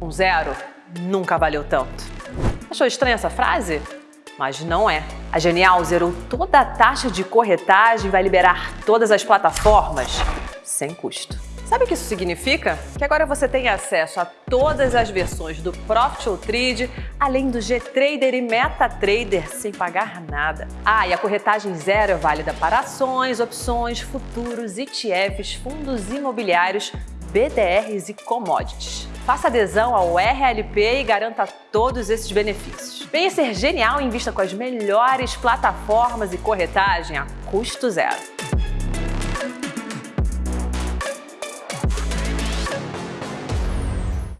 Um zero nunca valeu tanto. Achou estranha essa frase? Mas não é. A Genial zerou toda a taxa de corretagem e vai liberar todas as plataformas sem custo. Sabe o que isso significa? Que agora você tem acesso a todas as versões do Profit ou Trade, além do G-Trader e MetaTrader sem pagar nada. Ah, e a corretagem zero é válida para ações, opções, futuros, ETFs, fundos imobiliários, BDRs e commodities. Faça adesão ao RLP e garanta todos esses benefícios. Venha ser genial e invista com as melhores plataformas e corretagem a custo zero.